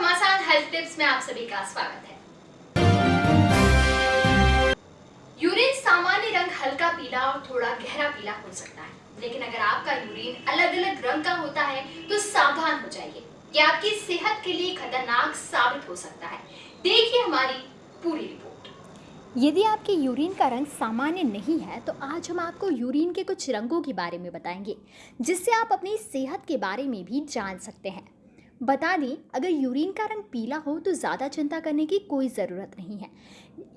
घमासान health tips में आप सभी का स्वागत है। यूरिन सामान्य रंग हल्का पीला और थोड़ा गहरा पीला हो सकता है। लेकिन अगर आपका यूरिन अलग अलग रंग का होता है तो सावधान हो जाइए। ये आपकी सेहत के लिए खतरनाक साबित हो सकता है। देखिए हमारी पूरी रिपोर्ट यदि आपके यूरिन का रंग सामान्य नहीं है तो आज हम आपको यूरिन के कुछ रंगों के बारे में बताएँगे, जिससे आप अपनी सेहत के बारे में भी जान सकते हैं। बता दें, अगर यूरिन का रंग पीला हो तो ज़्यादा चिंता करने की कोई ज़रूरत नहीं है।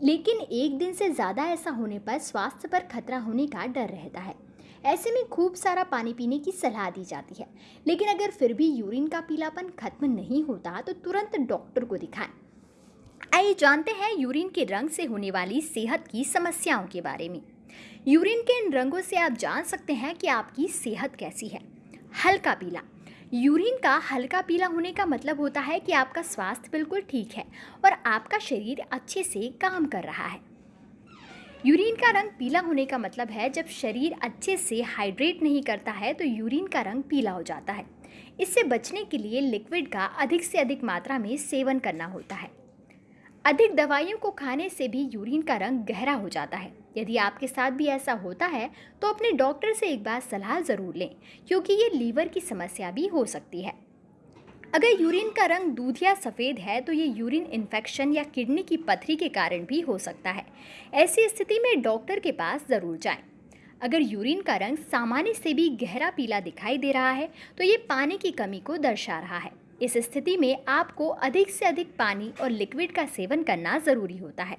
लेकिन एक दिन से ज़्यादा ऐसा होने पर स्वास्थ्य पर खतरा होने का डर रहता है। ऐसे में खूब सारा पानी पीने की सलाह दी जाती है। लेकिन अगर फिर भी यूरिन का पीलापन खत्म नहीं होता तो तुरंत डॉक्टर को दिखाएँ। आइए जानते हैं यूरिन के रंग से होने वाली सेहत की समस्याओं के बारे में। यूरिन के इन रंगों से आप जान सकते हैं कि आपकी सेहत कैसी है। हल्का पीला यूरिन का हल्का पीला होने का मतलब होता है कि आपका स्वास्थ्य बिल्कुल ठीक है और आपका शरीर अच्छे से काम कर रहा है। यूरिन का रंग पीला होने का मतलब है जब शरीर अच्छे से हाइड्रेट नहीं करता है तो यूरिन का रंग पीला हो जाता है। इससे बचने के लिए लिक्विड का अधिक से अधिक मात्रा में सेवन करना होता है। अधिक दवाइयों को खाने से भी यूरिन का रंग गहरा हो जाता है। यदि आपके साथ भी ऐसा होता है तो अपने डॉक्टर से एक बार सलाह ज़रूर लें, क्योंकि ये लीवर की समस्या भी हो सकती है। अगर यूरिन का रंग दूध या सफ़ेद है तो ये यूरिन इन्फेक्शन या किडनी की पथरी के कारण भी हो सकता है। ऐसी स्थिति में डॉक्टर के पास ज़रूर जाएँ। अगर यूरिन का रंग सामान्य से भी गहरा पीला दिखाई दे रहा है तो ये पानी की कमी को दर्शा रहा है। इस स्थिति में आपको अधिक से अधिक पानी और लिक्विड का सेवन करना ज़रूरी होता है।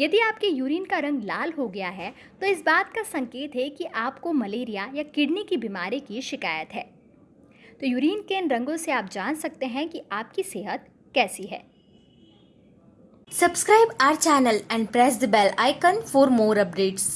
यदि आपके यूरिन का रंग लाल हो गया है तो इस बात का संकेत है कि आपको मलेरिया या किडनी की बीमारी की शिकायत है। तो यूरिन के इन रंगों से आप जान सकते हैं कि आपकी सेहत कैसी है। Subscribe our channel and press the bell icon for more updates.